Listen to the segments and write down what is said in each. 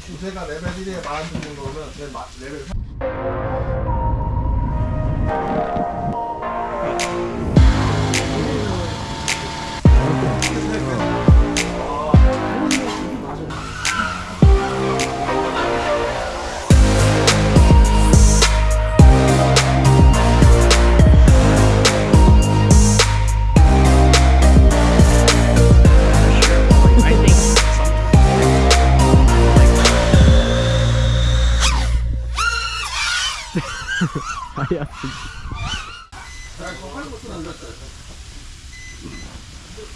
주제가 레벨 1에 마음 드는 거면 제 마- 레벨 3. 야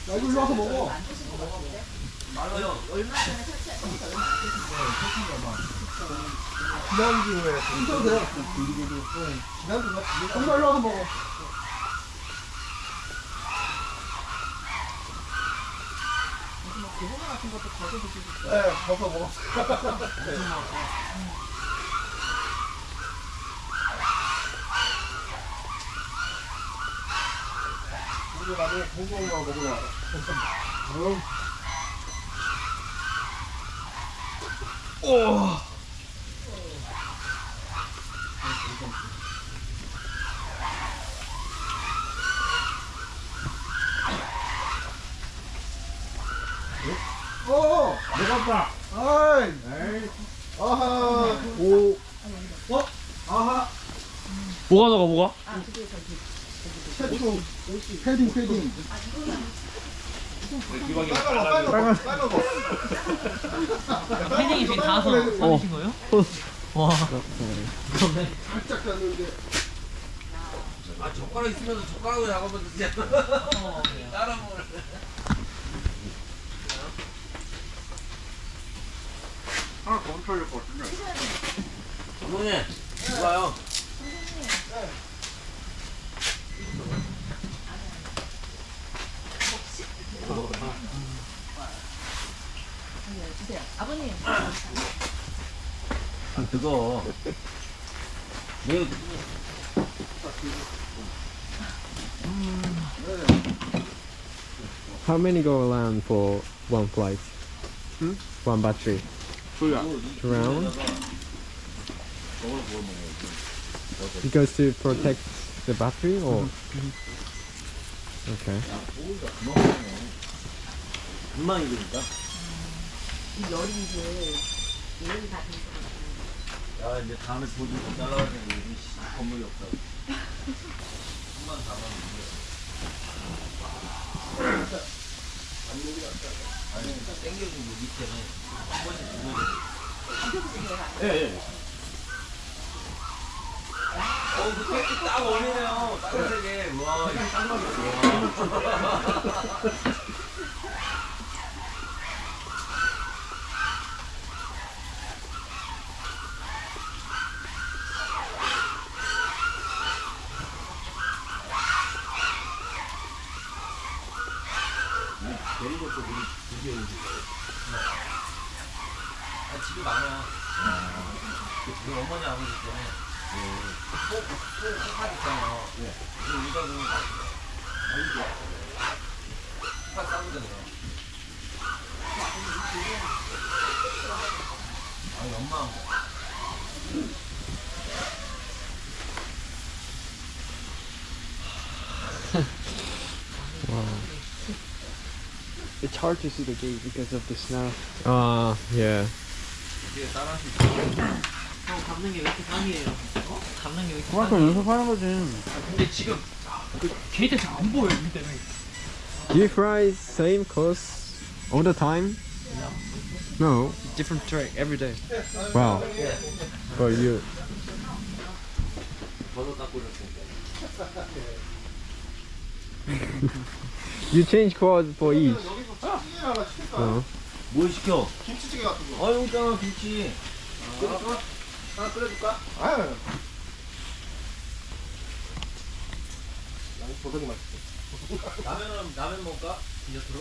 야, 이거 일로 와서 먹어. 지난주에 진짜로 돼. 지난주가 정말 일로 와서 먹어. 네, 벗어 먹었어요. 나중에 먹으러 와. 응. 오! 먹었다. 아이! 아하! 오! 어? 아하! 뭐가 나가 뭐가? 최초 패딩 패딩 빨간 거 빨간 거 빨간 거 패딩이 지금 닿아서 꺼내신 거예요? 와. 그러네. 살짝 잤는데 아 젓가락 있으면 젓가락으로 되지 어, 따라 먹을 하나 더 훔쳐야 될것 같은데. 감독님 좋아요 아버님 아 뜨거 왜 How many go around for one flight? One battery? 소리야. Two round? Because to protect the battery or? Okay. 이 열이 이제 열이 다 돼서 야 이제 다음에 못 따라가야 되는데 여기 씨, 건물이 없다고 한번 잡아놓는 아니 땡겨주고 밑에는 한 번씩 죽어야 돼 예예 어, 그때 딱 어울리네요. 빨간색에. 와, 이거 딱 맞았어. 아, 엄마. It's hard to see the gate because of the snow. Ah, yeah. 뒤에 따라할 수 있어. 형 감는 게 왜 이렇게 강이에요? 어? 감는 게 왜 이렇게 그만큼 강해요? 연습하는 거지. 근데 지금 그 게이트 잘 안 보여 이 때문에. Do you fry same course all the time? No. Different track every day. Wow. But you. You change course for each. 어. 뭘 시켜? 김치찌개 같은 거 아, 여기 있잖아, 김치. 끓일까? 하나 끓여줄까? 아유 양 보석이 맛있어 라면은, 라면 먹을까? 디저트로?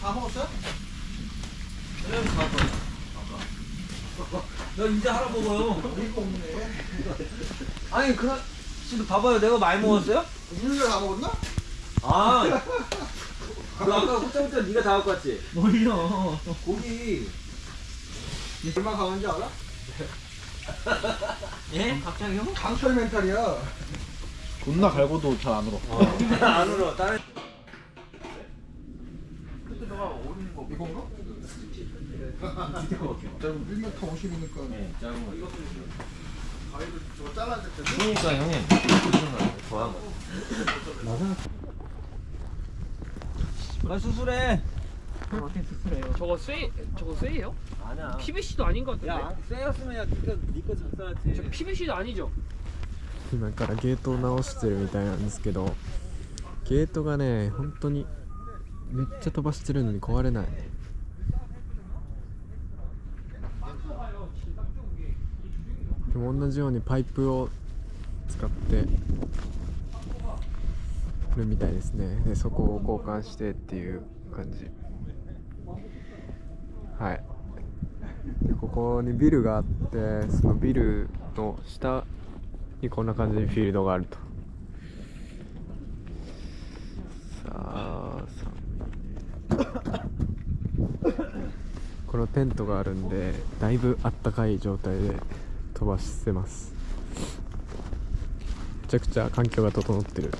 다 먹었어요? 이제 하나 먹어요. 없네. 아니 그럼 지금 봐봐요. 내가 많이 먹었어요? 우리가 다 먹었나? 아. 너 아까 후짜후짜 네가 다 갖고 왔지? 뭘요? 고기. 얼마 강한지 알아? 예? 갑자기요? 강철 멘탈이야. 존나 갈고도 잘 안 울어. 안 울어. 다른. 이건가? 짧은 1m 50이니까. 네, 작은 거. 이거 가위로 저거 잘라줄 때. 그러니까 형님. 좋아한 거. 나 수술해. 어떻게 수술해요? 저거 쇠 저거 쇠예요? 아니야. PVC도 아닌 것 같은데. 야, 쎄였으면 야, 니가 니거 작살났지. 저 PVC도 아니죠? 今からゲートを直してるみたいなんですけどゲートがね本当にめっちゃ飛ばしてるのに壊れないでも同じようにパイプを使ってるみたいですねでそこを交換してっていう感じ はい。ここにビルがあってそのビルの下にこんな感じにフィールドがあると。さあさ このテントがあるんでだいぶあったかい状態で飛ばせます。めちゃくちゃ環境が整ってる。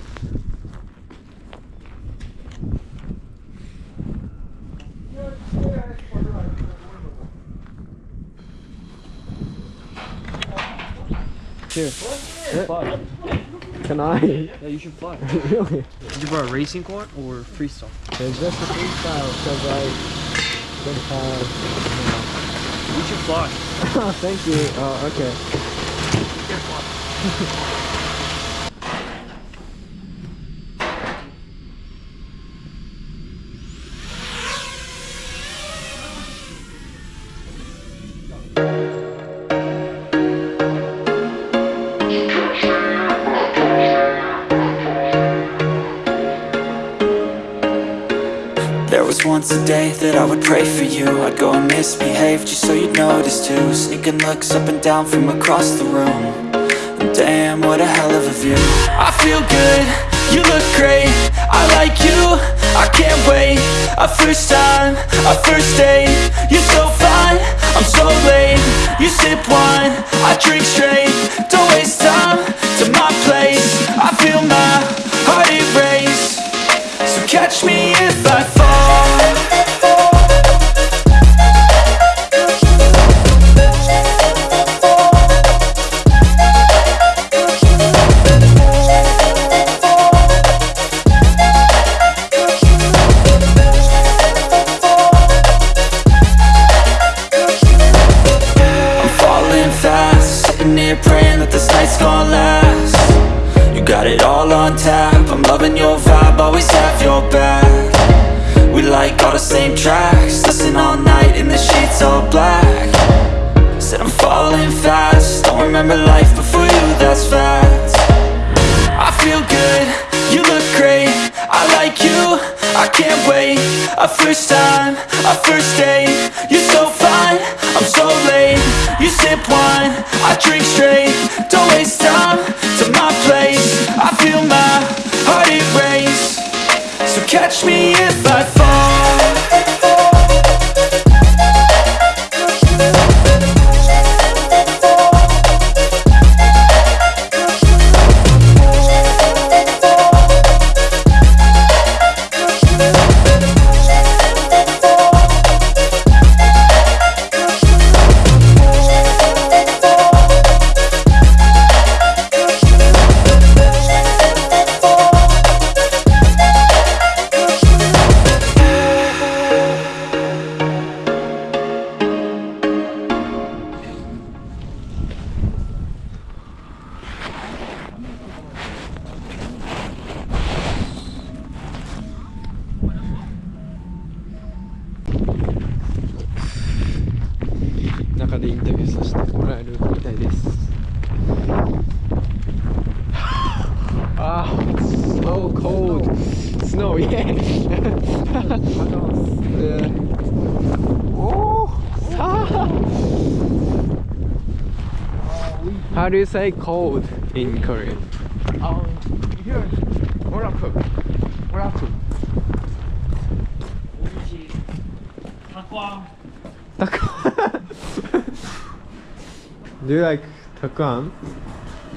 Can I? Yeah, you should fly. really? Did you brought a racing car or freestyle? It's just a freestyle because I don't have. You should fly. Thank you. Oh, okay. for you I'd go and misbehave just so you'd notice too. Sneaking looks up and down from across the room. And Damn, what a hell of a view. I feel good, you look great. I like you, I can't wait. A first time, a first date. You're so fine, I'm so late. You sip wine, I drink straight. Don't waste time to my place. I feel my heart erase. So catch me if I fall sip wine, I drink straight, don't waste time. To my place I feel my heart erase, so catch me if I fall How do you say cold in Korean? 아 here 뭐라프 뭐라프 Do you like takuan?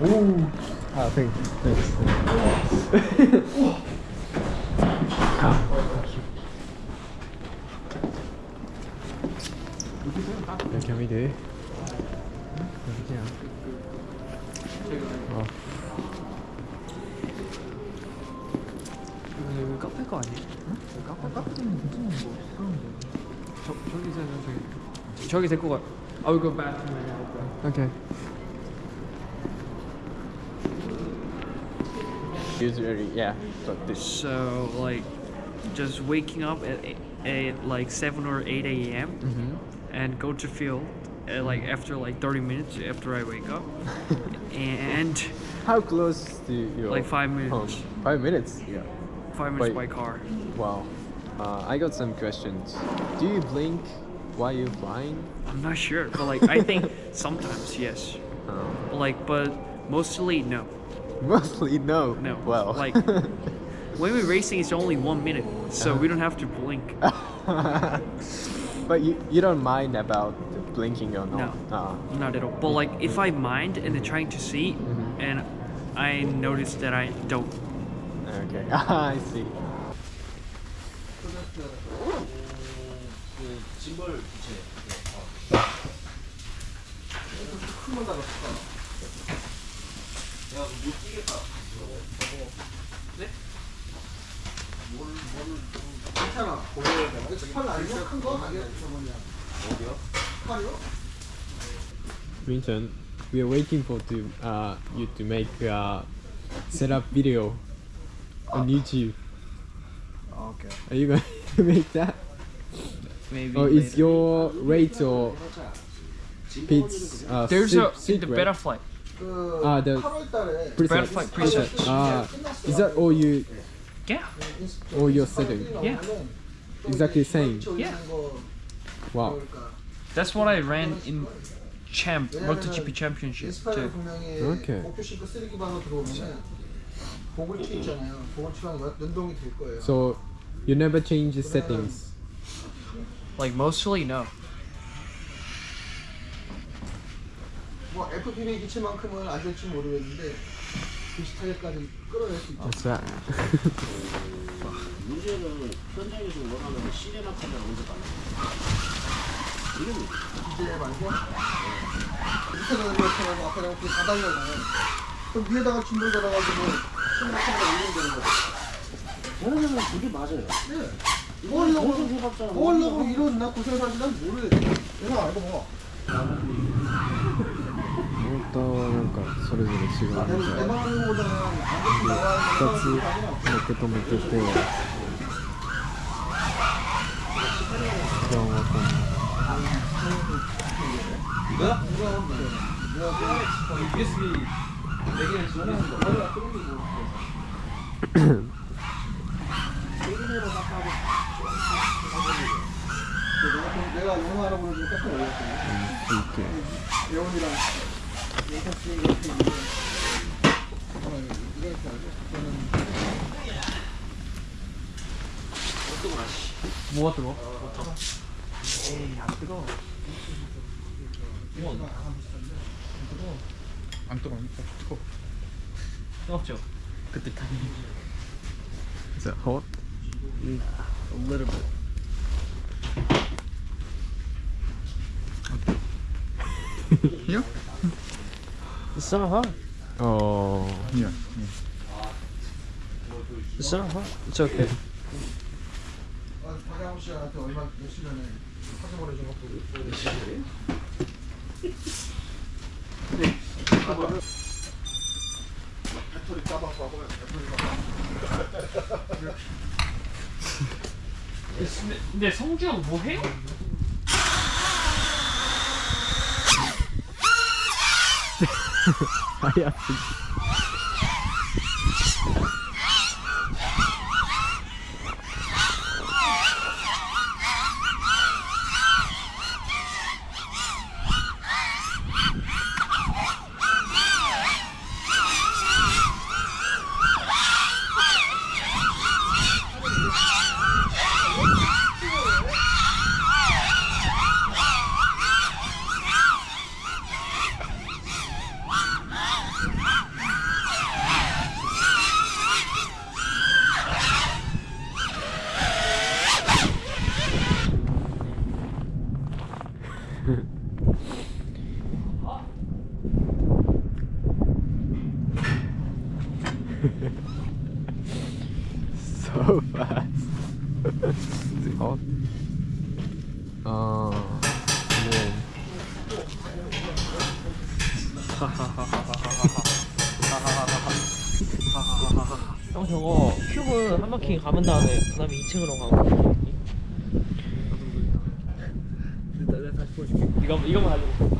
Ooh. Ah, thank thanks. 여기 카페 거 아니에요? 카페 카페는 무슨 뭐 저 저기 있어요 저기 저기 데리고 가. I will go back to my house. Okay. Usually, yeah. But this. So like, just waking up at, eight- at like seven or eight a.m. Mm-hmm. and go to field uh, like after like 30 minutes after I wake up, and How close to your like five minutes, home? Five minutes. Yeah. five minutes Wait. by car. Wow. Uh, I got some questions. Do you blink while you're flying? I'm not sure, but like I think sometimes yes, Uh, like but mostly no. mostly no. No. Well. Like when we're racing, it's only one minute, so we don't have to blink. but you, you don't mind about the blinking or No. not? Uh, Not at all. But like if I mind and they're trying to see, Mhm. and I notice that I don't. Okay. I see. 그 짐벌 부채. 큰건 달았을까? 야, 못 뛰겠다. 괜찮아. 고려해야 돼. 스팔 아니야? 큰 거? 아니야? 저 뭐냐? 어디요? 스팔이요? Vincent, we are waiting for to uh you to make a setup video on YouTube. Okay. Are you going to make that? Maybe. Oh, is later. your rate or Pete's uh, There's a see the butterfly. Ah, the preset. butterfly preset. Ah, is that all you? Yeah. All your setting. Yeah. Exactly the same. Yeah. Wow. That's what I ran in champ MotoGP championship too. Okay. 튀 있잖아요. 튀면 연동이 될 거예요. So you never change the settings. Like mostly no. 뭐 FPV 기체만큼은 안 될지 모르겠는데 비슷하게까지 끌어낼 수 있죠. What's that? 문제는 현장에서 원하는 시네마 카메라 언제 가나? 거. 이제 말고 밑에는 이렇게 하고 앞에는 그 바닥이잖아요. 그럼 위에다가 짐을 걸어가지고 얘네들은 그게 맞아요. 네. 이걸 넣고, 이런 나 고생 사실 난 모르. 내가 알고 봐. 떠날까 소리들이 지금 같이 이렇게 또 묶을 때 그런 것 같아. 이거? 이거 USB 내가 영어 알아보는 거 깜짝 놀랐어요. 이렇게 예원이랑 예사씨 이렇게 있는데 어, 이렇게 알죠? 저는 뭐가? 안 뜨거. 뜨거. 뜨겁죠. 그때 타니. Is that hot? A little bit. Here? It's not hot. Oh Here. It's not hot. It's okay. 아, 박양호 씨한테 얼마 며칠 전에 사진 보내준 배터리 까봐서 하고 배터리가 근데, 근데 성주형 뭐 해요? 아야 어... 네. 형 저거 큐브 한 바퀴 감은 다음에 그 다음에 2층으로 가고 이거 이거만 가지고.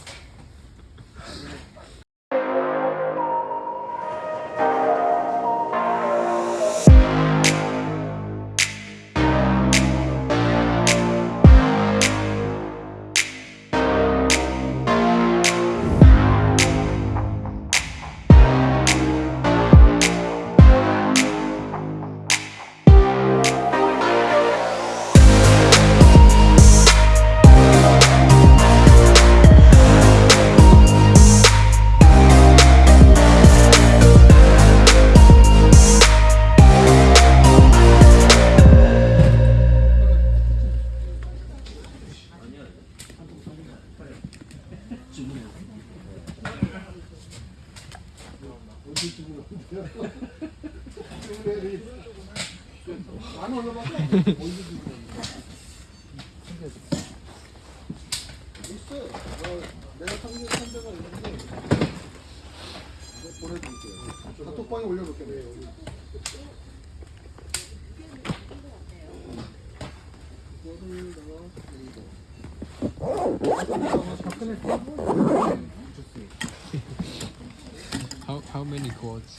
How, how many quotes?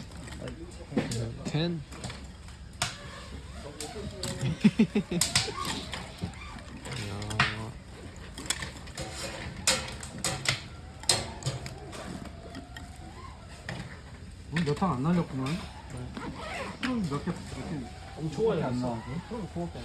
Ten? 야, 몇탕 안 날렸구만. 몇개 몇개 좋아요 안 나오고. 그럼 고맙다